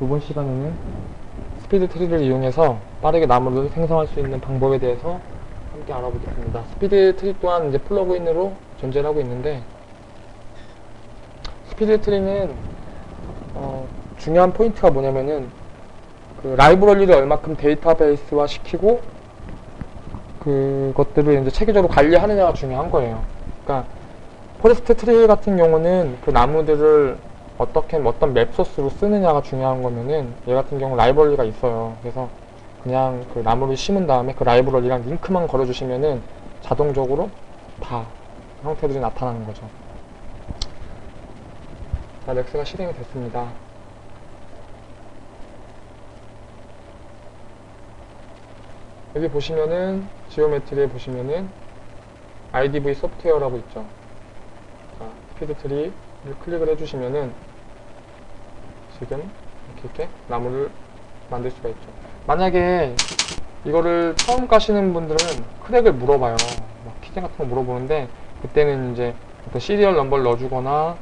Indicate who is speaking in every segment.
Speaker 1: 이번 시간에는 SpeedTree를 이용해서 빠르게 나무를 생성할 수 있는 방법에 대해서 함께 알아보겠습니다. SpeedTree 또한 이제 plug-in으로 존재를 하고 있는데 SpeedTree는 어, 중요한 포인트가 뭐냐면은 그 라이브러리를 얼마큼 데이터베이스화 시키고 그것들을 이제 체계적으로 관리하느냐가 중요한 거예요. 그러니까 Forest Tree 같은 경우는 그 나무들을 어떻게 어떤 맵 소스로 쓰느냐가 중요한 거면은 얘 같은 경우 라이브러리가 있어요. 그래서 그냥 그 나무를 심은 다음에 그 라이브러리랑 링크만 걸어주시면은 자동적으로 다 형태들이 나타나는 거죠. 자, 렉스가 실행이 됐습니다. 여기 보시면은 지오메트리에 보시면은 IDV 소프트웨어라고 있죠. 자, SpeedTree를 클릭을 해주시면은 지금 이렇게, 이렇게 나무를 만들 수가 있죠. 만약에 이거를 처음 가시는 분들은 crack을 물어봐요. 막 keygen 같은 거 물어보는데 그때는 이제 어떤 serial number를 넣어주거나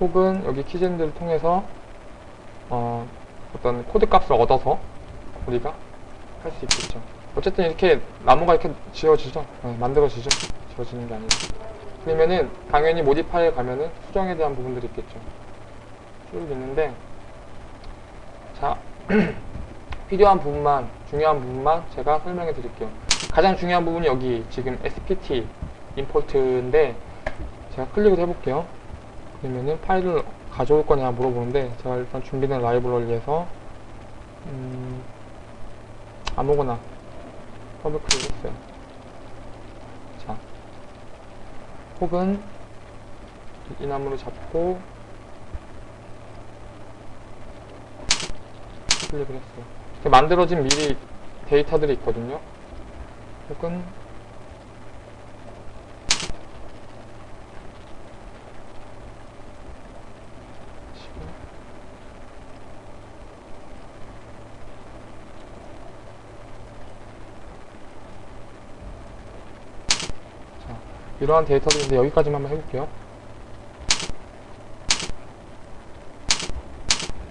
Speaker 1: 혹은 여기 keygen들을 통해서 어, 어떤 코드 값을 얻어서 우리가 할 수 있겠죠. 어쨌든 이렇게 나무가 이렇게 지어지죠. 네, 만들어지죠. 지어지는 게 아니고. 그러면은 당연히 모디파이에 가면은 수정에 대한 부분들이 있겠죠. 쭉 있는데 자 필요한 부분만 중요한 부분만 제가 설명해 드릴게요. 가장 중요한 부분이 여기 지금 spt 임포트인데 제가 클릭을 해볼게요. 그러면은 파일을 가져올 거냐 물어보는데 제가 일단 준비된 라이브러리에서 음, 아무거나 더블 클릭했어요. 자, 혹은 이 나무를 잡고 클릭을 했어요. 이렇게 만들어진 미리 데이터들이 있거든요. 혹은 자, 이러한 데이터들인데 여기까지만 한번 해볼게요.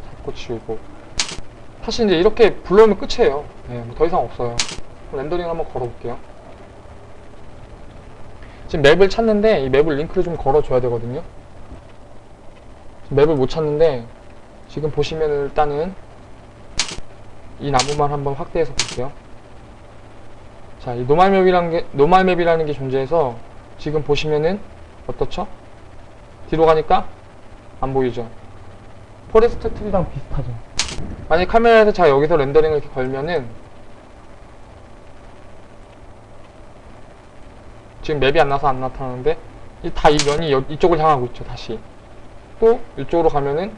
Speaker 1: 잡고 지우고 사실 이제 이렇게 불러오면 끝이에요. 네, 뭐더 이상 없어요. 렌더링 한번 걸어볼게요. 지금 맵을 찾는데 이 맵을 링크를 좀 걸어줘야 되거든요. 맵을 못 찾는데 지금 보시면 일단은 이 나무만 한번 확대해서 볼게요. 자, 이 normal map이라는 게 normal map이라는 게 존재해서 지금 보시면은 어떻죠? 뒤로 가니까 안 보이죠? Forest Tree랑 비슷하죠? 만약 카메라에서 제가 여기서 렌더링을 이렇게 걸면은 지금 map이 안 나서 안 나타나는데 다 이 면이 여- 이쪽을 향하고 있죠 다시 또 이쪽으로 가면은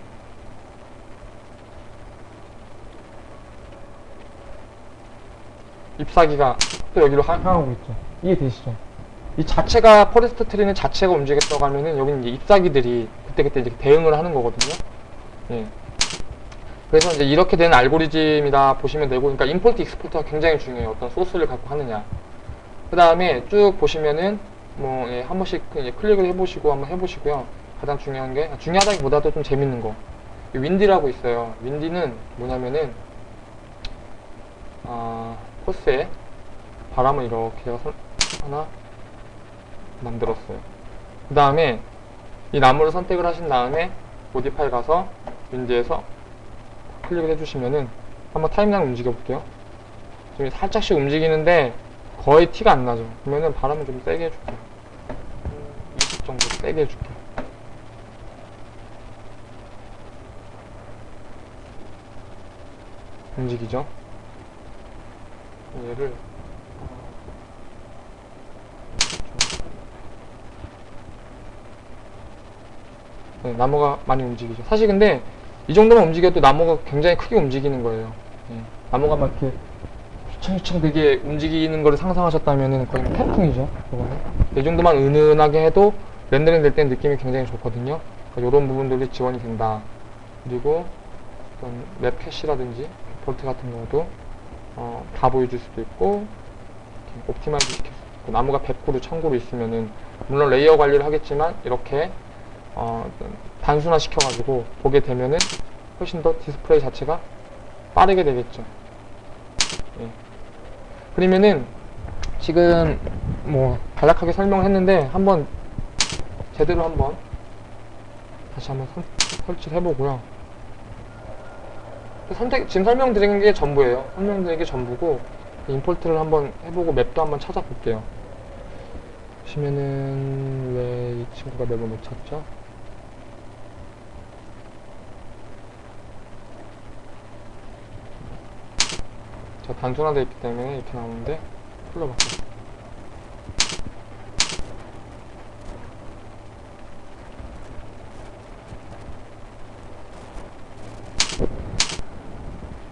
Speaker 1: 잎사귀가 또 여기로 향- 향하고 있죠 이해되시죠? 이 자체가 Forest Tree는 자체가 움직였다고 하면은 여기는 이제 잎사귀들이 그때그때 이렇게 대응을 하는 거거든요 예. 그래서 이제 이렇게 되는 알고리즘이다 보시면 되고, 그러니까 import export가 굉장히 중요해요. 어떤 소스를 갖고 하느냐. 그 다음에 쭉 보시면은 뭐 예, 한 번씩 이제 클릭을 해보시고 한번 해보시고요. 가장 중요한 게 중요하다기보다도 좀 재밌는 거. 이 windy라고 있어요. windy는 뭐냐면은 아, 코스에 바람을 이렇게 하나 만들었어요. 그 다음에 이 나무를 선택을 하신 다음에 모디파이 가서 윈디에서 클릭을 해주시면은 한번 타임라인 움직여 볼게요. 지금 살짝씩 움직이는데 거의 티가 안 나죠. 그러면은 바람을 좀 세게 해줄게요. 20 정도 세게 해줄게요. 움직이죠? 얘를 네, 나무가 많이 움직이죠. 사실 근데 이 정도만 움직여도 나무가 굉장히 크게 움직이는 거예요. 예. 나무가 막 이렇게 휘청휘청 되게 움직이는 거를 상상하셨다면 거의 뭐 태풍이죠. 그거는. 이 정도만 은은하게 해도 렌더링 될 때 느낌이 굉장히 좋거든요. 이런 부분들이 지원이 된다. 그리고 어떤 map cache라든지 볼트 같은 경우도 어, 다 보여줄 수도 있고 optimize 나무가 100그루 1000그루 있으면은 물론 layer 관리를 하겠지만 이렇게 어, 단순화 시켜가지고 보게 되면은 훨씬 더 디스플레이 자체가 빠르게 되겠죠. 예. 그러면은 지금 뭐 간략하게 설명을 했는데 한번 제대로 한번 다시 한번 선- 설치를 해보고요. 선택 지금 설명드린 게 전부예요. 설명드린 게 전부고 임포트를 한번 해보고 맵도 한번 찾아볼게요. 보시면은 왜 이 친구가 맵을 못 찾죠? 자 단순화되어 있기 때문에 이렇게 나오는데 풀러볼게요.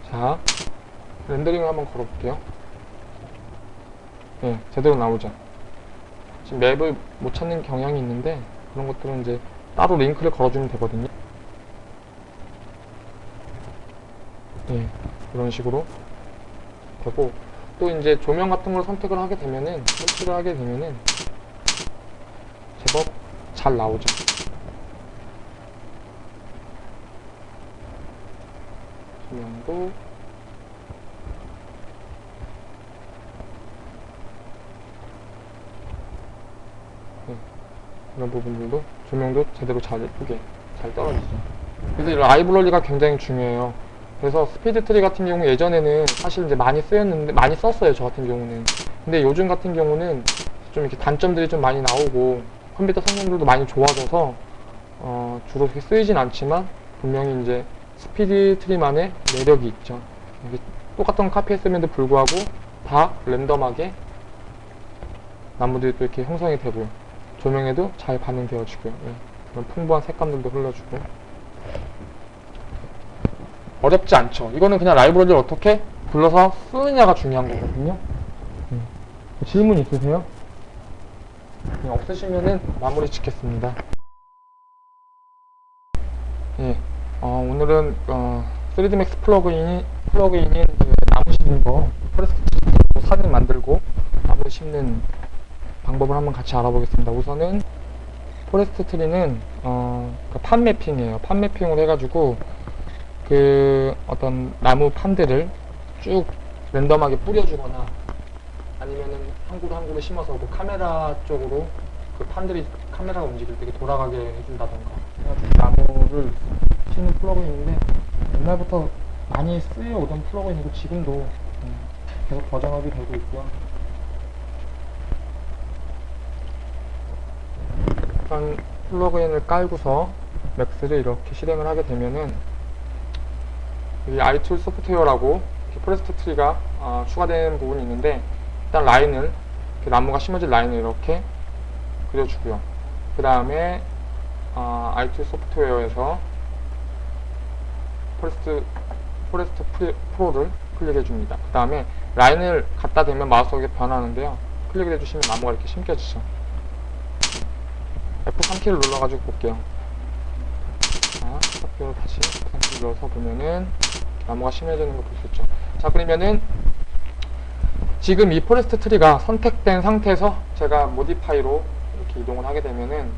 Speaker 1: 자 렌더링을 한번 걸어볼게요. 네, 제대로 나오죠. 지금 맵을 못 찾는 경향이 있는데 그런 것들은 이제 따로 링크를 걸어주면 되거든요. 네, 이런 식으로 되고 또 이제 조명 같은 걸 선택을 하게 되면은 설치를 하게 되면은 제법 잘 나오죠. 조명도 네, 이런 부분들도 조명도 제대로 잘 예쁘게 잘 떨어지죠. 그래서 이 라이브러리가 굉장히 중요해요. 그래서 SpeedTree 같은 경우 예전에는 사실 이제 많이 쓰였는데 많이 썼어요 저 같은 경우는. 근데 요즘 같은 경우는 좀 이렇게 단점들이 좀 많이 나오고 컴퓨터 성능들도 많이 좋아져서 어, 주로 그렇게 쓰이진 않지만 분명히 이제 SpeedTree만의 매력이 있죠. 똑같은 카피했음에도 불구하고 다 random하게 나무들이 또 이렇게 형성이 되고요. 조명에도 잘 반응되어지고요. 예. 그런 풍부한 색감들도 흘러주고 어렵지 않죠. 이거는 그냥 라이브러리를 어떻게 불러서 쓰느냐가 중요한 거거든요. 음. 질문 있으세요? 네, 없으시면은 마무리 짓겠습니다. 예, 어, 오늘은 어, 3D Max plug-in이 plug-in인 그 나무 심는 거 Forest 사진 만들고 나무 심는 방법을 한번 같이 알아보겠습니다. 우선은 Forest Tree는 어, 그 판 mapping이에요. 판 mapping을 해가지고 그 어떤 나무 판들을 쭉 random하게 뿌려주거나 아니면은 한 그루 한 그루 심어서 그 카메라 쪽으로 그 판들이 카메라가 움직일 때 돌아가게 해준다던가 나무를 심는 plug-in인데 옛날부터 많이 쓰여오던 플러그인이고 지금도 음, 계속 version up이 되고 있고요. 일단 플러그인을 깔고서 맥스를 이렇게 실행을 하게 되면은 이 iToo Software라고 Forest tree가 어, 추가된 부분이 있는데 일단 라인을 나무가 심어진 라인을 이렇게 그려주고요. 그 다음에 어, iToo Software에서 Forest Forest Pro를 클릭해 줍니다. 그 다음에 라인을 갖다 대면 마우스가 변하는데요. 클릭을 해주시면 나무가 이렇게 심겨지죠. F3키를 눌러가지고 볼게요. 자, 스타트로 다시 F3키 눌러서 보면은 나무가 심어지는 거볼수 있죠. 자, 그러면은 지금 이 Forest tree가 선택된 상태에서 제가 modify로 이렇게 이동을 하게 되면은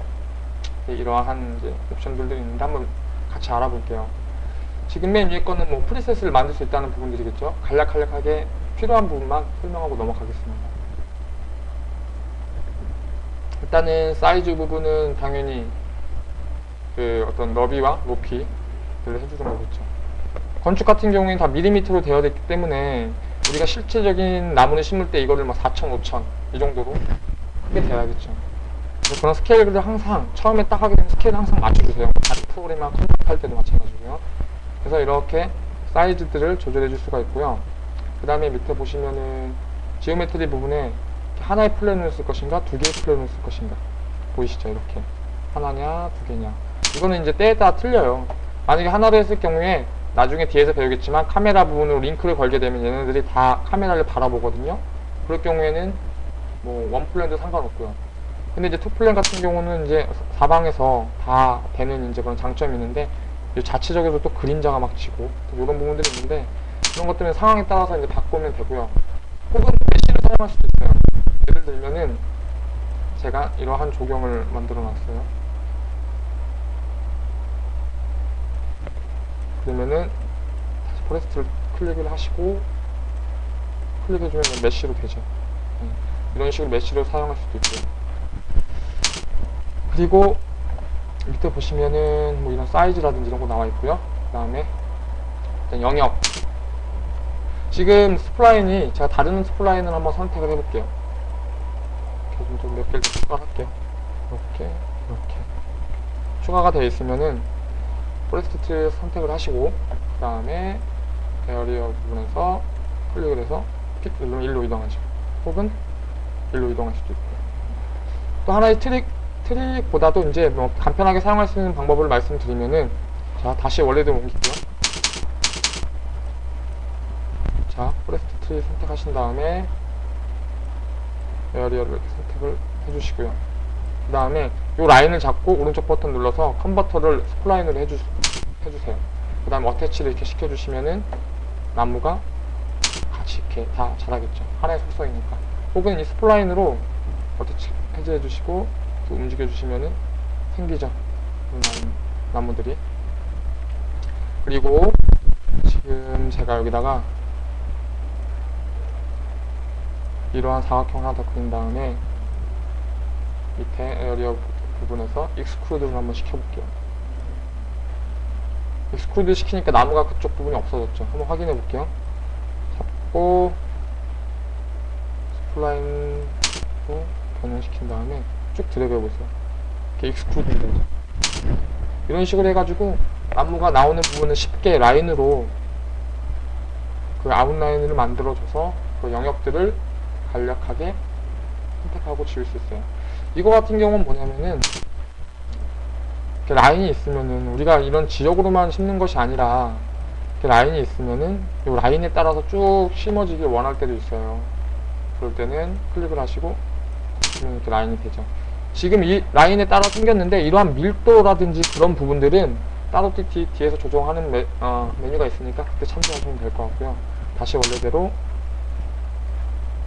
Speaker 1: 이러한 이제 옵션들이 있는데 한번 같이 알아볼게요. 지금 맨 위에 거는 뭐 프리셋을 만들 수 있다는 부분들이겠죠. 간략간략하게 필요한 부분만 설명하고 넘어가겠습니다. 일단은 사이즈 부분은 당연히 그 어떤 너비와 높이를 해주는 거겠죠. 건축 같은 경우에는 다 밀리미터로 되어 있기 때문에 우리가 실제적인 나무를 심을 때 이거를 막 4천, 5천 이 정도로 크게. 그래서 그런 스케일을 항상 처음에 딱 하게 되면 스케일을 항상 맞춰주세요. 다른 프로그램이나 컴퓨터 할 때도 마찬가지고요. 그래서 이렇게 사이즈들을 조절해 줄 수가 있고요. 그 다음에 밑에 보시면은 geometry 부분에 하나의 plane을 쓸 것인가 두 개의 plane을 쓸 것인가 보이시죠 이렇게 하나냐 두 개냐 이거는 이제 때에 따라 틀려요 만약에 하나로 했을 경우에 나중에 뒤에서 배우겠지만 카메라 부분으로 링크를 걸게 되면 얘네들이 다 카메라를 바라보거든요. 그럴 경우에는 뭐 one plane도 상관없고요. 근데 이제 two plane 같은 경우는 이제 사방에서 다 되는 이제 그런 장점이 있는데 이 자체적으로 또 그림자가 막 지고 이런 부분들이 있는데 그런 것들은 상황에 따라서 이제 바꾸면 되고요. 혹은 mesh를 사용할 수도 있어요. 예를 들면은 제가 이러한 조경을 만들어 놨어요. 그러면은 다시 Forest를 클릭을 하시고 클릭해주면 mesh로 되죠. 네. 이런 식으로 mesh로 사용할 수도 있고요. 그리고 밑에 보시면은 뭐 이런 사이즈라든지 이런 거 나와 있고요. 그 다음에 일단 영역. 지금 spline이 제가 다른 spline을 한번 선택을 해볼게요. 이렇게 좀몇 개를 추가할게요. 이렇게 이렇게 추가가 되어 있으면은 Forest 선택을 하시고 그 다음에 area 부분에서 클릭을 해서 pick 누르면 일로 이동하죠. 혹은 일로 이동할 수도 있고요. 또 하나의 트릭 트릭보다도 이제 뭐 간편하게 사용할 수 있는 방법을 말씀드리면은 자 다시 원래대로 옮길게요. 자 Forest tree 선택하신 다음에 area를 이렇게 선택을 해주시고요. 그 다음에 이 라인을 잡고 오른쪽 버튼 눌러서 convert to를 spline으로 해주, 해주세요. 그 다음에 attach를 이렇게 시켜주시면은 나무가 같이 이렇게 다 자라겠죠. 하나의 속성이니까. 혹은 이 spline으로 attach 해제해 주시고 또 움직여 주시면은 생기죠. 나무, 나무들이. 그리고 지금 제가 여기다가 이러한 사각형 하나 더 그린 다음에 밑에 area 부분에서 exclude를 한번 시켜볼게요. exclude 시키니까 나무가 그쪽 부분이 없어졌죠. 한번 확인해 볼게요. 잡고 spline으로 변형시킨 다음에 쭉 드래그 해보세요. 이렇게 exclude 되죠. 이런 식으로 해가지고 나무가 나오는 부분을 쉽게 라인으로 그 아웃라인을 만들어줘서 그 영역들을 간략하게 선택하고 지울 수 있어요. 이거 같은 경우는 뭐냐면은 라인이 있으면은 우리가 이런 지역으로만 심는 것이 아니라 라인이 있으면은 이 라인에 따라서 쭉 심어지길 원할 때도 있어요. 그럴 때는 클릭을 하시고 이렇게 라인이 되죠. 지금 이 라인에 따라 생겼는데 이러한 밀도라든지 그런 부분들은 따로 뒤, 뒤에서 조정하는 메, 어, 메뉴가 있으니까 그때 참조하시면 될 것 같고요. 다시 원래대로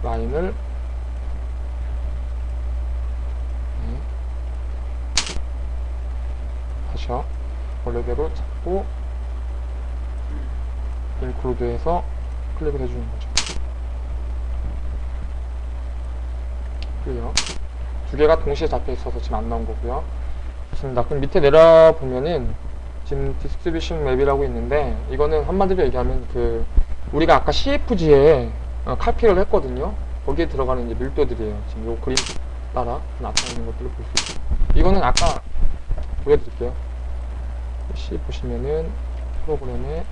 Speaker 1: 라인을 네. 다시요. 원래대로 잡고 인클루드해서 클릭을 해주는 거죠. 두 개가 동시에 잡혀 있어서 지금 안 나온 거고요. 좋습니다. 그럼 밑에 내려 보면은 지금 distribution map이라고 있는데 이거는 한마디로 얘기하면 그 우리가 아까 CFG에 어, 칼피를 했거든요. 거기에 들어가는 이제 밀도들이에요. 지금 요 그림 따라 나타나는 것들을 볼 수 있어요. 이거는 아까 보여드릴게요. C 보시면은 프로그램에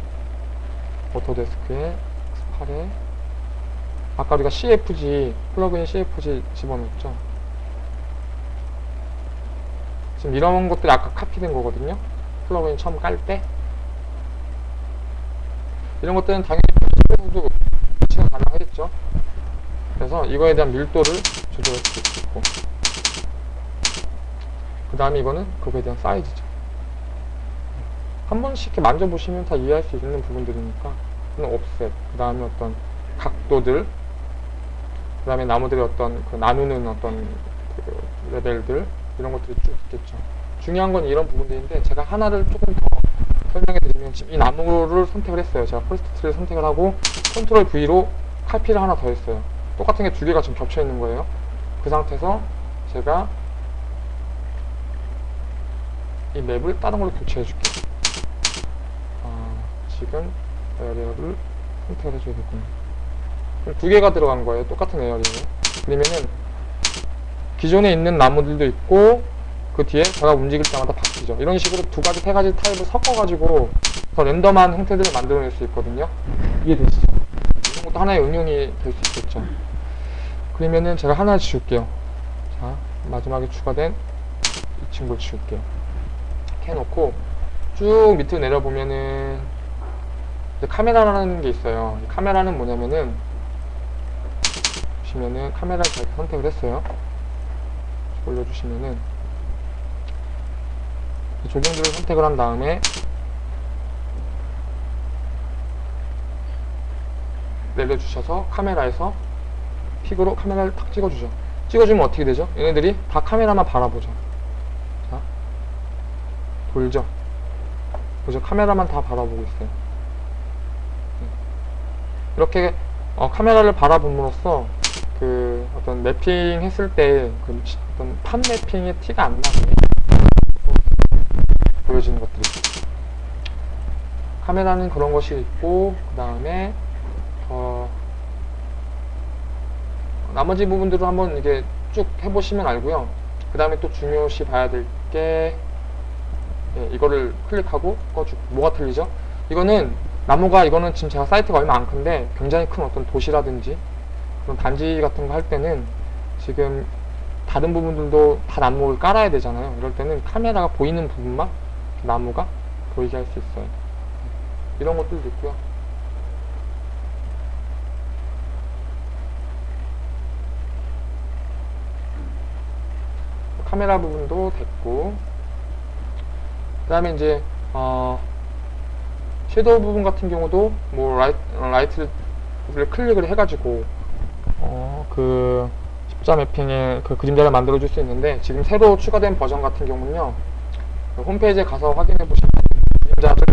Speaker 1: Autodesk에 스팔에 아까 우리가 CFG 플러그인 CFG 집어넣었죠. 지금 이런 것들이 아까 카피된 거거든요. 플러그인 처음 깔 때. 이런 것들은 당연히 PC에서도 배치가 가능하겠죠. 그래서 이거에 대한 밀도를 조절할 수 있고. 그 다음에 이거는 그거에 대한 사이즈죠. 한 번씩 이렇게 만져보시면 다 이해할 수 있는 부분들이니까. offset, 그 다음에 어떤 각도들, 그 다음에 나무들의 어떤 그 나누는 어떤 그 레벨들, 이런 것들이 쭉 있겠죠. 중요한 건 이런 부분들인데 제가 하나를 조금 더 설명해 드리면 지금 이 나무를 선택을 했어요. 제가 Forest를 선택을 하고 컨트롤 V로 칼피를 하나 더 했어요. 똑같은 게 두 개가 지금 겹쳐 있는 거예요. 그 상태에서 제가 이 map을 다른 걸로 교체해 줄게요. 아, 지금 에어리어를 선택을 해줘야겠군요. 그럼 두 개가 들어간 거예요. 똑같은 에어리어. 그러면은 기존에 있는 나무들도 있고 그 뒤에 제가 움직일 때마다 바뀌죠. 이런 식으로 두 가지, 세 가지 타입을 섞어가지고 더 랜덤한 형태들을 만들어낼 수 있거든요. 이해되시죠? 이런 것도 하나의 응용이 될 수 있겠죠. 그러면은 제가 하나 지울게요. 자, 마지막에 추가된 이 친구를 지울게요. 이렇게 해놓고 쭉 밑으로 내려보면은 카메라라는 게 있어요. 카메라는 뭐냐면은 보시면은 카메라를 잘 선택을 했어요. 올려주시면은 조경들을 선택을 한 다음에 내려주셔서 카메라에서 픽으로 카메라를 탁 찍어주죠. 찍어주면 어떻게 되죠? 얘네들이 다 카메라만 바라보죠. 자, 돌죠. 그죠? 카메라만 다 바라보고 있어요. 네. 이렇게 어, 카메라를 바라봄으로써 그 어떤 매핑 했을 때그 어떤 판 매핑의 티가 안 나게 보여지는 것들이 있어요. 카메라는 그런 것이 있고 그 다음에 어, 나머지 부분들을 한번 이게 쭉 해보시면 알고요. 그 다음에 또 중요시 봐야 될게 예, 이거를 클릭하고 꺼주고 뭐가 틀리죠? 이거는 나무가 이거는 지금 제가 사이트가 얼마 안 큰데 굉장히 큰 어떤 도시라든지 그런 단지 같은 거 할 때는 지금 다른 부분들도 다 나무를 깔아야 되잖아요. 이럴 때는 카메라가 보이는 부분만 나무가 보이게 할 수 있어요. 이런 것들도 있고요. 카메라 부분도 됐고 그 다음에 이제 어, shadow 부분 같은 경우도 뭐 light, light를 클릭을 해가지고 어, 그 십자 mapping의 그 그림자를 만들어 줄 수 있는데 지금 새로 추가된 버전 같은 경우는요 그 홈페이지에 가서 확인해 보시면 그림자를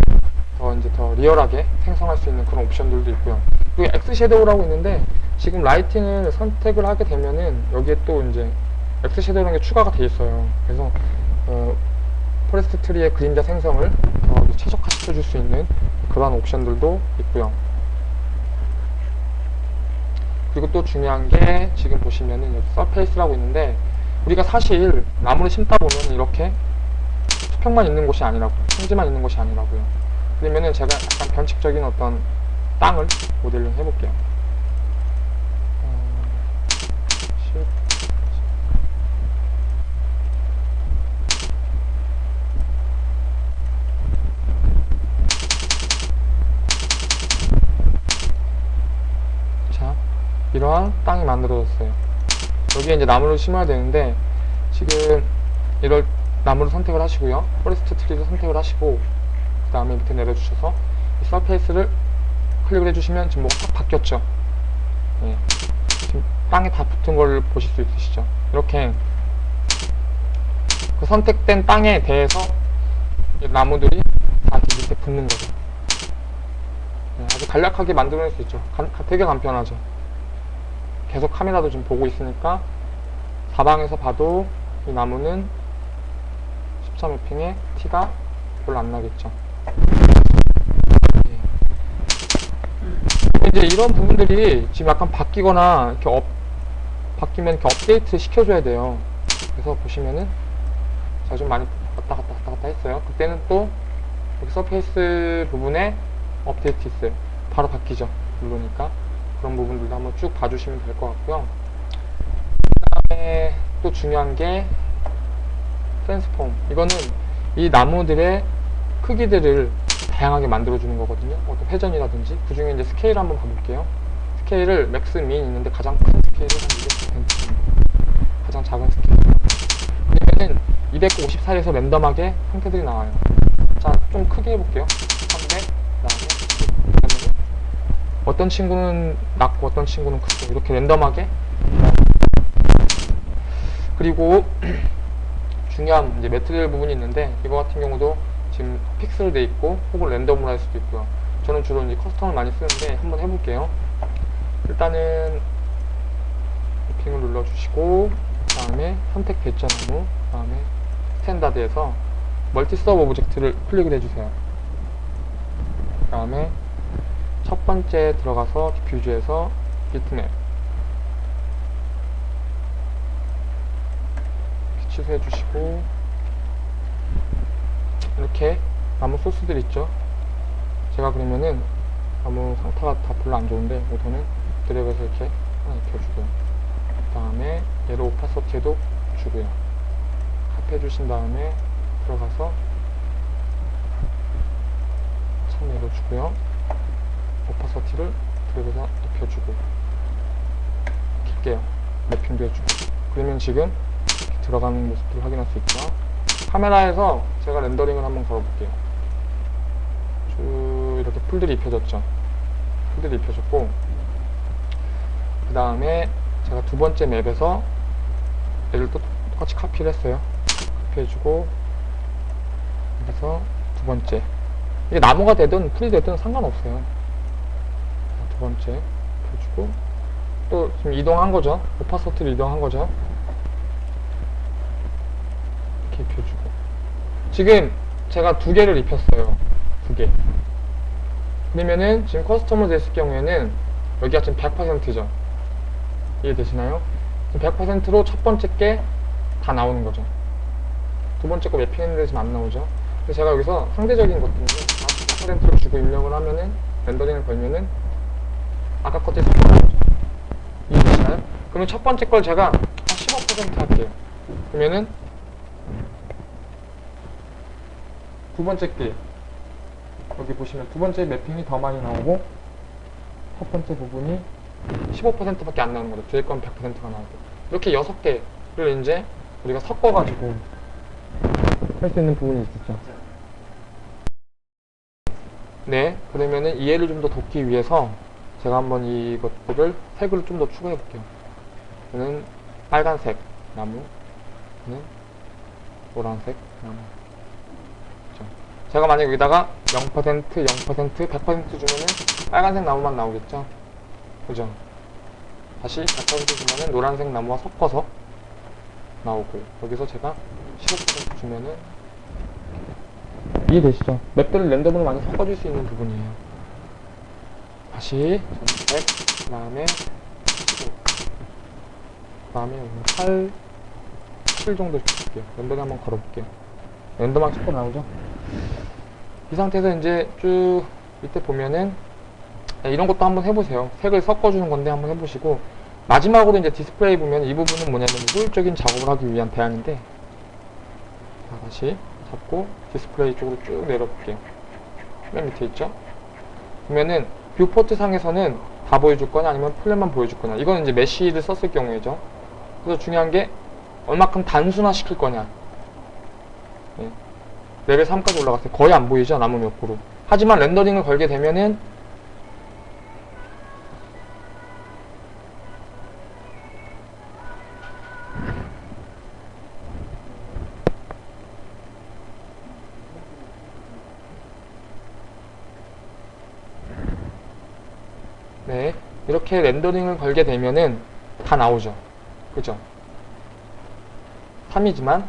Speaker 1: 더 이제 더 리얼하게 생성할 수 있는 그런 옵션들도 있고요. 그리고 X 섀도우라고 있는데 지금 lighting을 선택을 하게 되면은 여기에 또 이제 X 섀도우라는 게 추가가 돼 있어요. 그래서 어, forest tree의 그림자 생성을 더 최적화시켜 줄 수 있는 그러한 옵션들도 있고요 그리고 또 중요한 게 지금 보시면은 여기 surface라고 있는데 우리가 사실 나무를 심다 보면 이렇게 수평만 있는 곳이 아니라고요. 평지만 있는 곳이 아니라고요. 그러면은 제가 약간 변칙적인 어떤 땅을 모델링 해볼게요. 어, 십, 자, 이러한 땅이 만들어졌어요. 여기에 이제 나무를 심어야 되는데 지금 이럴 나무를 선택을 하시고요. forest tree를 선택을 하시고 그 다음에 밑에 내려주셔서 이 surface를 클릭을 해주시면 지금 뭐가 딱 바뀌었죠. 예. 지금 땅에 다 붙은 걸 보실 수 있으시죠. 이렇게 그 선택된 땅에 대해서 이 나무들이 다 밑에 붙는 거죠. 예, 아주 간략하게 만들어낼 수 있죠. 간- 되게 간편하죠. 계속 카메라도 지금 보고 있으니까 사방에서 봐도 이 나무는 십자 mapping의 티가 별로 안 나겠죠. 예. 이제 이런 부분들이 지금 약간 바뀌거나 이렇게 업, 바뀌면 이렇게 업데이트 시켜줘야 돼요. 그래서 보시면은 제가 좀 많이 왔다 갔다 왔다 갔다 했어요. 그때는 또 여기 surface 부분에 업데이트 있어요. 바로 바뀌죠. 누르니까. 그런 부분들도 한번 쭉 봐주시면 될 것 같고요. 그 다음에 또 중요한 게 transform. 이거는 이 나무들의 크기들을 다양하게 만들어주는 거거든요. 어떤 회전이라든지. 그 중에 이제 스케일 한번 봐볼게요. 스케일을 max, min 있는데 가장 큰 스케일은 한 200%. 가장 작은 스케일. 그러면은 254에서 랜덤하게 형태들이 나와요. 자, 좀 크게 해볼게요. 300, 그 다음에 그러면은 어떤 친구는 낮고 어떤 친구는 크고 이렇게 랜덤하게? 그리고 중요한 이제 매트리얼 부분이 있는데 이거 같은 경우도 지금 픽셀 돼 있고 혹은 랜덤으로 할 수도 있고요. 저는 주로 이제 커스텀을 많이 쓰는데 한번 해볼게요. 일단은 핑을 눌러주시고 그 다음에 선택됐잖아요 그 다음에 standard에서 multi sub object를 클릭을 해주세요. 그 다음에 첫 번째 들어가서 diffuse에서 bitmap 취소해 주시고 이렇게 나무 소스들 있죠? 제가 그러면은 나무 상태가 다 별로 안 좋은데 우선은 드래그해서 이렇게 하나 입혀주고요. 그 다음에 얘로 오파서티에도 주고요. 합해 주신 다음에 들어가서 참 내려주고요 오파서티를 드래그해서 입혀주고 킬게요. 매핑도 해주고. 그러면 지금 들어가는 모습들을 확인할 수 있고요 카메라에서 제가 렌더링을 한번 걸어볼게요. 쭉 이렇게 풀들이 입혀졌죠? 풀들이 입혀졌고 그 다음에 제가 두 번째 맵에서 얘를 또 똑같이 카피를 했어요. 카피해주고 그래서 두 번째. 이게 나무가 되든 풀이 되든 상관없어요. 번째 펴주고 또 지금 이동한 거죠. 오파서트를 이동한 거죠. 이렇게 입혀주고 지금 제가 두 개를 입혔어요. 두 개. 그러면은 지금 커스텀으로 됐을 경우에는 여기가 지금 100%죠. 이해되시나요? 지금 100%로 첫 번째 게 다 나오는 거죠. 두 번째 거 맵핑했는데 지금 안 나오죠. 그래서 제가 여기서 상대적인 것들은 40%를 주고 입력을 하면은 렌더링을 걸면은 아까 섞여나오죠. 이해되시나요? 그러면 첫 번째 걸 제가 한15% 할게요. 그러면은 두 번째 게 여기 보시면 두 번째 매핑이 더 많이 나오고 첫 번째 부분이 15%밖에 안 나오는 거죠. 뒤에 건 100%가 나오고 이렇게 여섯 개를 이제 우리가 섞어가지고 할 수 있는 부분이 있었죠. 네, 그러면은 이해를 좀 더 돕기 위해서 제가 한번 이것들을 색을 좀 더 추가해 볼게요. 얘는 빨간색 나무, 얘는 노란색 나무. 그죠? 제가 만약 여기다가 0%, 0%, 100% 주면은 빨간색 나무만 나오겠죠? 그죠? 다시 100% 주면은 노란색 나무와 섞어서 나오고 여기서 제가 15% 주면은 이해되시죠? map들을 랜덤으로 많이 섞어줄 수 있는 부분이에요. 다시 선택 그 다음에 15, 그 다음에 8, 7 정도 줄게요. 랜덤에 한번 걸어볼게요. 랜덤하게 섞어 나오죠? 이 상태에서 이제 쭉 밑에 보면은 네, 이런 것도 한번 해보세요. 색을 섞어주는 건데 한번 해보시고 마지막으로 이제 디스플레이 보면 이 부분은 뭐냐면 효율적인 작업을 하기 위한 대안인데 자, 다시 잡고 디스플레이 쪽으로 쭉 내려볼게요. 맨 밑에 있죠? 보면은 viewport 상에서는 다 보여줄 거냐 아니면 flat만 보여줄 거냐 이거는 이제 mesh를 썼을 경우에죠. 그래서 중요한 게 얼마큼 단순화 시킬 거냐 네. 레벨 3까지 올라갔을 때 거의 안 보이죠 나무 몇 그루 하지만 렌더링을 걸게 되면은 이렇게 렌더링을 걸게 되면은 다 나오죠. 그죠? 3이지만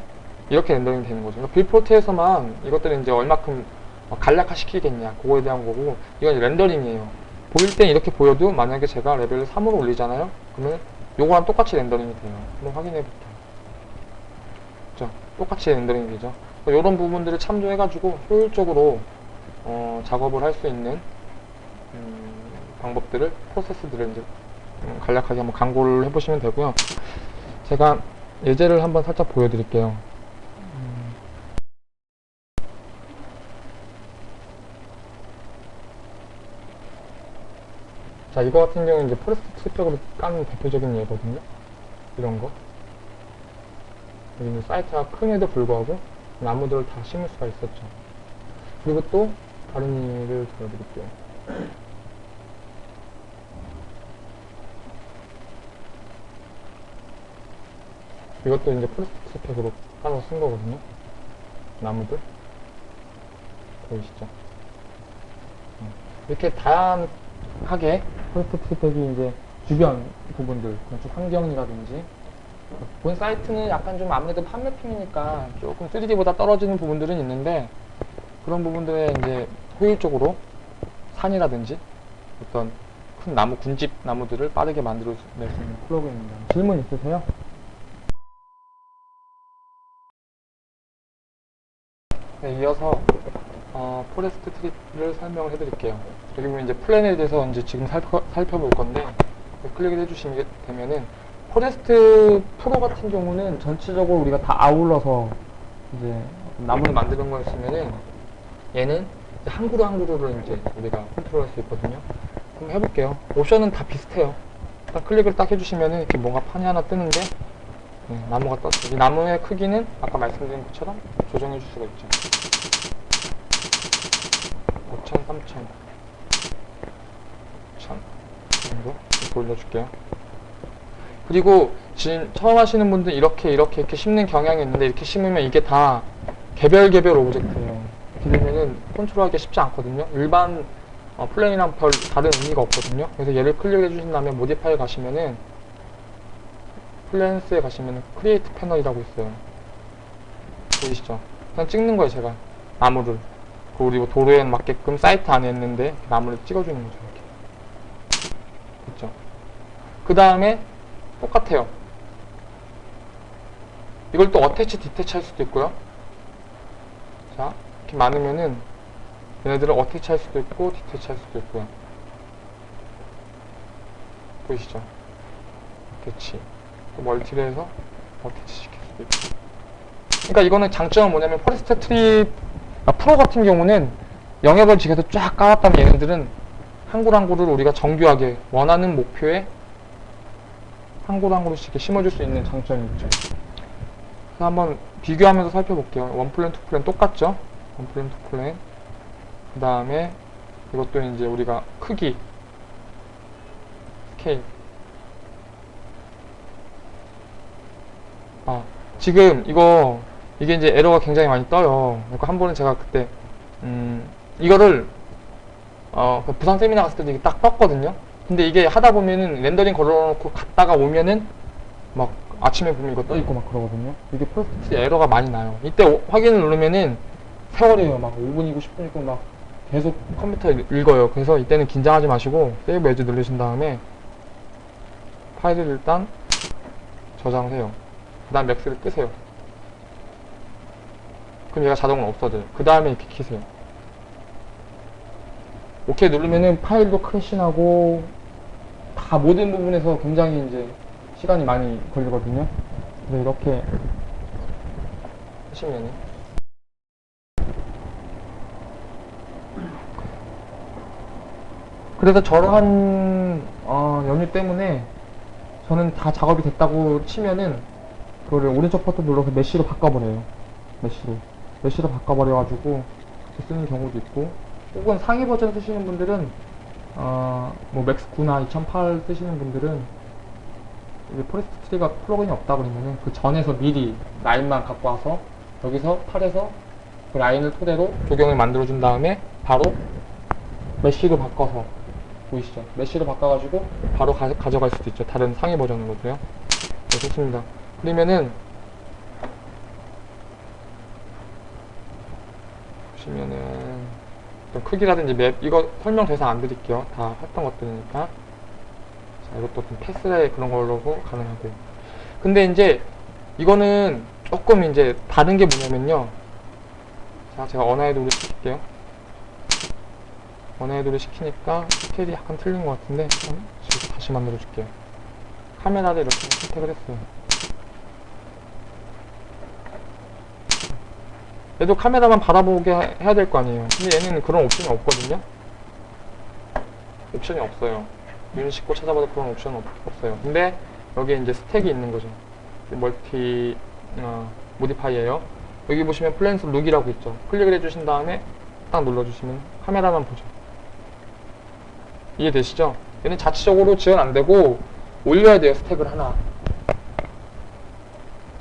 Speaker 1: 이렇게 렌더링 되는 거죠. 그러니까 빌포트에서만 이것들을 이제 얼마큼 어, 간략화 시키겠냐 그거에 대한 거고 이건 렌더링이에요. 보일 땐 이렇게 보여도 만약에 제가 레벨을 3으로 올리잖아요. 그러면 요거랑 똑같이 렌더링이 돼요. 한번 확인해 볼게요. 그죠? 똑같이 렌더링이 되죠. 이런 부분들을 참조해가지고 효율적으로 어, 작업을 할 수 있는 음, 방법들을 프로세스들을 이제 음, 간략하게 한번 강구를 해보시면 되고요. 제가 예제를 한번 살짝 보여드릴게요. 음. 자, 이거 같은 경우는 이제 forest 쪽으로 까는 대표적인 예거든요. 이런 거. 여기는 사이트가 큼에도 불구하고 나무들을 다 심을 수가 있었죠. 그리고 또 다른 예를 들어드릴게요. 이것도 이제 플라스틱 스펙으로 따로 쓴 거거든요. 나무들. 보이시죠? 어. 이렇게 다양하게 플라스틱 스펙이 이제 주변 부분들, 건축 환경이라든지 본 사이트는 약간 좀 아무래도 판 mapping이니까 조금 3D보다 떨어지는 부분들은 있는데 그런 부분들에 이제 효율적으로 산이라든지 어떤 큰 나무, 군집 나무들을 빠르게 만들어낼 수 있는 프로그램입니다. 질문 있으세요? 네, 이어서 어, forest tree를 설명을 해드릴게요. 보면 이제 plant에 대해서 이제 지금 살펴, 살펴볼 건데 클릭을 해주시게 되면은 forest pro 같은 경우는 전체적으로 우리가 다 아울러서 이제 나무를 만드는 거였으면은 얘는 한 그루 한 그루를 이제 우리가 컨트롤할 수 있거든요. 그럼 해볼게요. 옵션은 다 비슷해요. 딱 클릭을 딱 해주시면은 이렇게 뭔가 판이 하나 뜨는데 네, 나무가 떴어요. 이 나무의 크기는 아까 말씀드린 것처럼 조정해 줄 수가 있죠. 5천, 3천, 1000 정도 이렇게 올려줄게요. 그리고 지금 처음 하시는 분들 이렇게 이렇게 이렇게 심는 경향이 있는데 이렇게 심으면 이게 다 개별 개별 object예요. 되면은 컨트롤하기 쉽지 않거든요. 일반 어, plane이랑 별 다른 의미가 없거든요. 그래서 얘를 클릭해 주신 다음에 modify 가시면은 plants에 가시면은 create panel이라고 있어요. 보이시죠? 그냥 찍는 거예요, 제가. 나무를. 그리고 도로에 맞게끔 사이트 안에 있는데 나무를 찍어주는 거죠, 이렇게. 그렇죠? 그 다음에 똑같아요. 이걸 또 어태치, 디태치 할 수도 있고요. 자, 이렇게 많으면은 얘네들을 어태치 할 수도 있고 디태치 할 수도 있고요. 보이시죠? Attach. 또 multi를 해서 attach 시킬 수도 있고. 그러니까 이거는 장점은 뭐냐면 forest tree 아, 프로 같은 경우는 영역을 지켜서 쫙 깔았다면 얘네들은 한 그루 한 그루를 우리가 정교하게 원하는 목표에 한 그루 한 그루씩 이렇게 심어줄 수 있는 장점이 있죠. 그래서 한번 비교하면서 살펴볼게요. One plane, two plane 똑같죠? One plane, two plane. 그 다음에 이것도 이제 우리가 크기, 스케일. 아, 지금 이거 이게 이제 에러가 굉장히 많이 떠요. 그러니까 한 번은 제가 그때 음, 이거를 어, 그 부산 세미나 갔을 때도 이게 딱 떴거든요. 근데 이게 하다 보면은 렌더링 걸어놓고 갔다가 오면은 막 아침에 보면 이거 떠 있고 막 그러거든요. 이게 forest 에러가 많이 나요. 이때 오- 확인을 누르면은 세월이에요. 막 5분이고 10분이고 막 계속 컴퓨터에 읽어요. 그래서 이때는 긴장하지 마시고 save as 누르신 다음에 파일을 일단 저장해요. 그 다음 맥스를 끄세요. 그럼 얘가 자동으로 없어져요. 그 다음에 이렇게 키세요. 오케이 누르면은 파일도 crash나고 다 모든 부분에서 굉장히 이제 시간이 많이 걸리거든요. 그래서 이렇게 하시면은 그래서 저러한 어, 연유 때문에 저는 다 작업이 됐다고 치면은 그거를 오른쪽 버튼 눌러서 mesh로 바꿔버려요. mesh로. mesh로 바꿔버려가지고 쓰는 경우도 있고 혹은 상위 버전 쓰시는 분들은 어, 뭐 맥스 9나 2008 쓰시는 분들은 이게 forest tree가 플러그인이 없다 그러면은 그 전에서 미리 라인만 갖고 와서 여기서 8에서 그 라인을 토대로 조경을 만들어 준 다음에 바로 mesh로 바꿔서 보이시죠? mesh로 바꿔가지고 바로 가, 져갈 수도 있죠. 다른 상위 버전으로도요. 네, 좋습니다. 그러면은 보시면은 좀 크기라든지 map 이거 설명 더 이상 안 드릴게요. 다 했던 것들이니까. 자, 이것도 좀 패스레 그런 걸로 가능하고. 근데 이제 이거는 조금 이제 다른 게 뭐냐면요. 자, 제가 언어에 도를 시킬게요. 언어에 도를 시키니까 스케일이 약간 틀린 것 같은데 다시 만들어 줄게요. 카메라를 이렇게 선택을 했어요. 얘도 카메라만 바라보게 해- 해야 될 거 아니에요. 근데 얘는 그런 옵션이 없거든요. 옵션이 없어요. 유닛 싣고 찾아봐도 그런 옵션은 없, 없어요. 근데 여기에 이제 스택이 있는 거죠. 멀티 어, 모디파이예요. 여기 보시면 플랜스 룩이라고 있죠. 클릭을 해주신 다음에 딱 눌러주시면 카메라만 보죠. 이해되시죠? 얘는 자체적으로 지원 안 되고 올려야 돼요. 스택을 하나.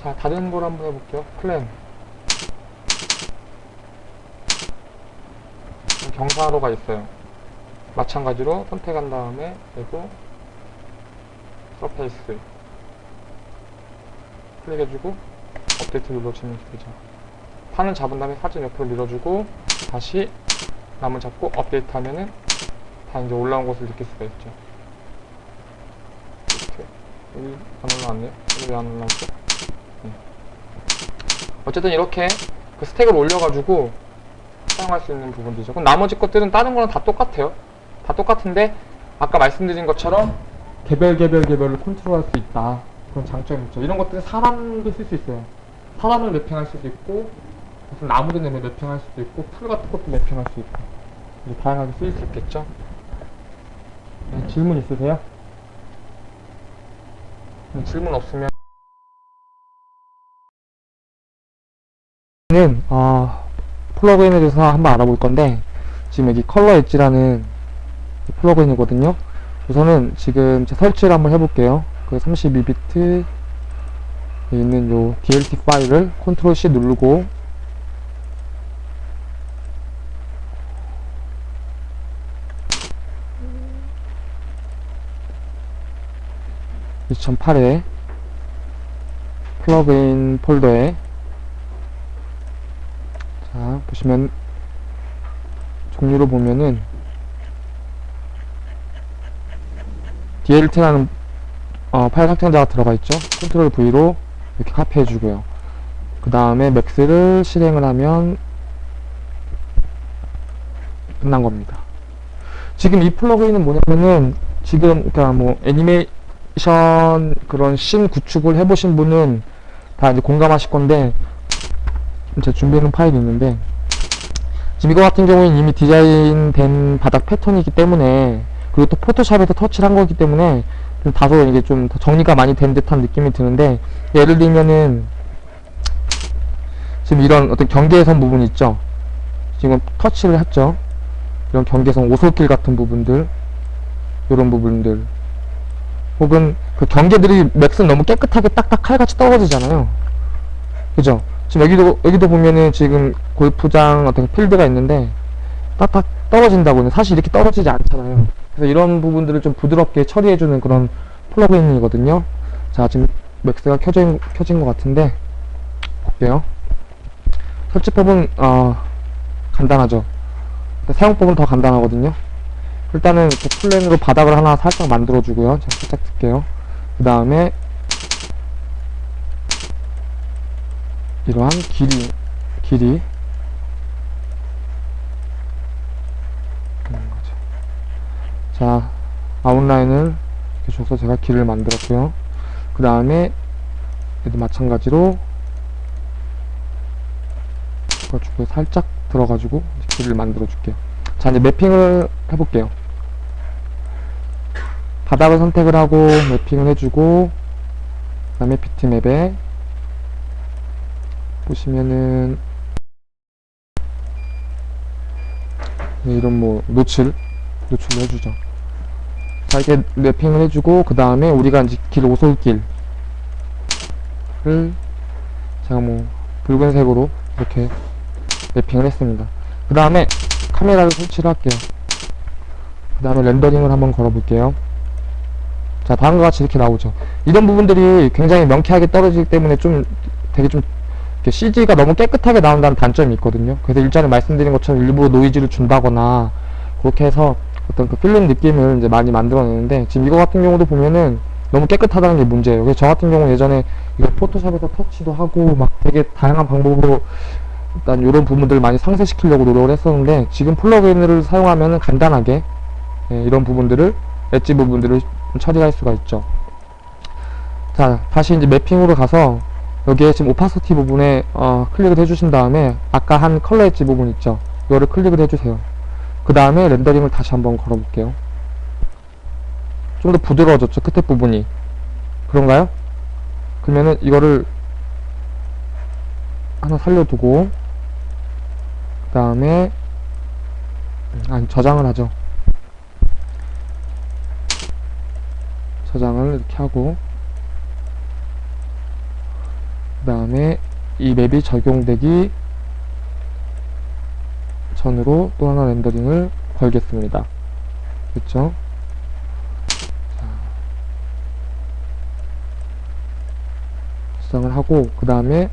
Speaker 1: 자, 다른 걸 한번 해볼게요. 플랜. 경사로가 있어요. 마찬가지로 선택한 다음에 그리고 서페이스 클릭해주고 업데이트 눌러주면 되죠. 판을 잡은 다음에 사진 옆으로 밀어주고 다시 남을 잡고 업데이트 하면은 다 이제 올라온 것을 느낄 수가 있죠. 이렇게 여기 안 올라왔네요. 여기 왜안 올라왔죠? 네. 어쨌든 이렇게 그 스택을 올려가지고 사용할 수 있는 부분들이죠. 그럼 나머지 것들은 다른 거랑 다 똑같아요. 다 똑같은데 아까 말씀드린 것처럼 개별 개별 개별로 컨트롤할 수 있다. 그런 장점이 있죠. 이런 것들은 사람도 쓸 수 있어요. 사람을 매핑할 수도 있고 무슨 나무들 내면 매핑할 수도 있고 풀 같은 것도 매핑할 수 있고 이제 다양하게 쓰일 수 있겠죠. 네, 질문 있으세요? 음, 질문 없으면 는 아, 플러그인에 대해서 한번 알아볼 건데 지금 여기 color edge라는 플러그인이거든요. 우선은 지금 제 설치를 한번 해볼게요. 그 32비트 있는 요 DLT 파일을 control C 누르고 (2008에) 플러그인 폴더에 보시면 종류로 보면은 DLT라는 어, 파일 확장자가 들어가 있죠? control V로 이렇게 카피해 주고요. 그 다음에 맥스를 실행을 하면 끝난 겁니다. 지금 이 플러그인은 뭐냐면은 지금 그러니까 뭐 애니메이션 그런 씬 구축을 해보신 분은 다 이제 공감하실 건데 제가 준비해놓은 파일이 있는데 지금 이거 같은 경우에는 이미 디자인된 바닥 패턴이기 때문에 그리고 또 포토샵에서 터치를 한 거기 때문에 좀 다소 이게 좀더 정리가 많이 된 듯한 느낌이 드는데 예를 들면은 지금 이런 어떤 경계선 부분 있죠? 지금 터치를 했죠? 이런 경계선 오솔길 같은 부분들 이런 부분들. 혹은 그 경계들이 맥스는 너무 깨끗하게 딱딱 칼같이 떨어지잖아요. 그죠 지금 여기도 여기도 보면은 지금 골프장 어떤 필드가 있는데 딱딱 떨어진다고는 사실 이렇게 떨어지지 않잖아요. 그래서 이런 부분들을 좀 부드럽게 처리해주는 그런 플러그인이거든요. 자 지금 맥스가 켜진, 켜진 것 같은데 볼게요. 설치법은 어, 간단하죠. 사용법은 더 간단하거든요. 일단은 이렇게 플랜으로 바닥을 하나 살짝 만들어 주고요. 제가 살짝 틀게요. 그 다음에 이러한 길이 길이 있는 거죠. 자 아웃라인을 이렇게 줘서 제가 길을 만들었고요. 그 다음에 얘도 마찬가지로 가지고 살짝 들어가지고 길을 만들어 줄게요. 자 이제 매핑을 해볼게요. 바닥을 선택을 하고 매핑을 해주고 그 다음에 비트맵에 보시면은 네, 이런 뭐 노출 노출을 해주죠. 자 이렇게 매핑을 해주고 그 다음에 우리가 이제 길 오솔길을 제가 뭐 붉은색으로 이렇게 매핑을 했습니다. 그 다음에 카메라를 설치를 할게요. 그 다음에 렌더링을 한번 걸어 볼게요. 자 다음과 같이 이렇게 나오죠. 이런 부분들이 굉장히 명쾌하게 떨어지기 때문에 좀 되게 좀 CG가 너무 깨끗하게 나온다는 단점이 있거든요. 그래서 일전에 말씀드린 것처럼 일부러 노이즈를 준다거나 그렇게 해서 어떤 그 필름 느낌을 이제 많이 만들어내는데 지금 이거 같은 경우도 보면은 너무 깨끗하다는 게 문제예요. 그래서 저 같은 경우 예전에 이거 포토샵에서 터치도 하고 막 되게 다양한 방법으로 일단 이런 부분들을 많이 상쇄시키려고 노력을 했었는데 지금 플러그인을 사용하면 간단하게 예, 이런 부분들을 엣지 부분들을 처리할 수가 있죠. 자 다시 이제 매핑으로 가서 여기에 지금 opacity 부분에 어, 클릭을 해주신 다음에 아까 한 color edge 부분 있죠? 이거를 클릭을 해주세요. 그 다음에 렌더링을 다시 한번 걸어 볼게요. 좀 더 부드러워졌죠? 끝에 부분이. 그런가요? 그러면은 이거를 하나 살려두고 그 다음에 아니 저장을 하죠. 저장을 이렇게 하고 그 다음에 이 맵이 적용되기 전으로 또 하나 렌더링을 걸겠습니다. 그렇죠 저장을 하고 그 다음에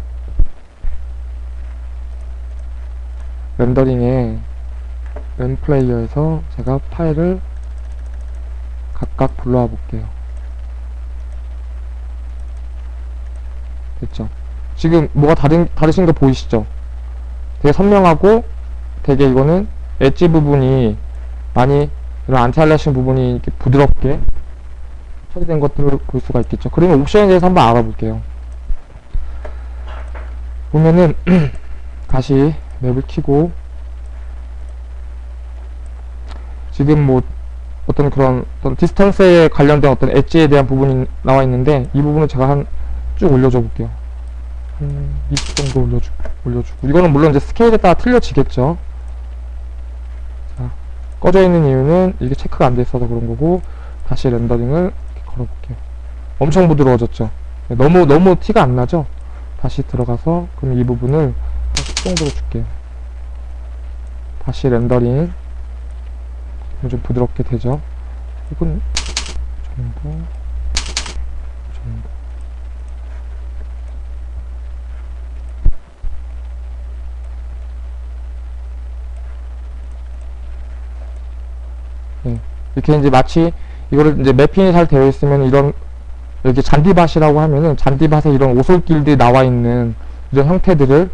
Speaker 1: 렌더링에 램 플레이어에서 제가 파일을 각각 불러와 볼게요. 됐죠 지금 뭐가 다른, 다르신 거 보이시죠? 되게 선명하고 되게 이거는 엣지 부분이 많이 이런 안티알라신 부분이 이렇게 부드럽게 처리된 것들을 볼 수가 있겠죠. 그러면 옵션에 대해서 한번 알아볼게요. 보면은 다시 맵을 키고 지금 뭐 어떤 그런 어떤 디스턴스에 관련된 어떤 엣지에 대한 부분이 나와 있는데 이 부분을 제가 한 쭉 올려줘 볼게요 한20 정도 올려주, 올려주고. 이거는 물론 이제 스케일에 따라 틀려지겠죠. 자, 꺼져 있는 이유는 이게 체크가 안 돼 있어서 그런 거고 다시 렌더링을 이렇게 걸어 볼게요. 엄청 부드러워졌죠? 네, 너무 너무 티가 안 나죠? 다시 들어가서 그럼 이 부분을 한10 정도로 줄게요. 다시 렌더링. 좀 부드럽게 되죠? 이건 정도 네. 이렇게 이제 마치 이거를 이제 매핑이 잘 되어 있으면 이런 이렇게 잔디밭이라고 하면은 잔디밭에 이런 오솔길들이 나와 있는 이런 형태들을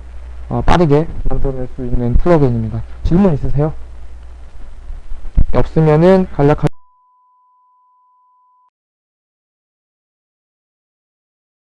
Speaker 1: 어, 빠르게 만들어낼 수 있는 플러그인입니다. 질문 있으세요? 없으면은 간략하게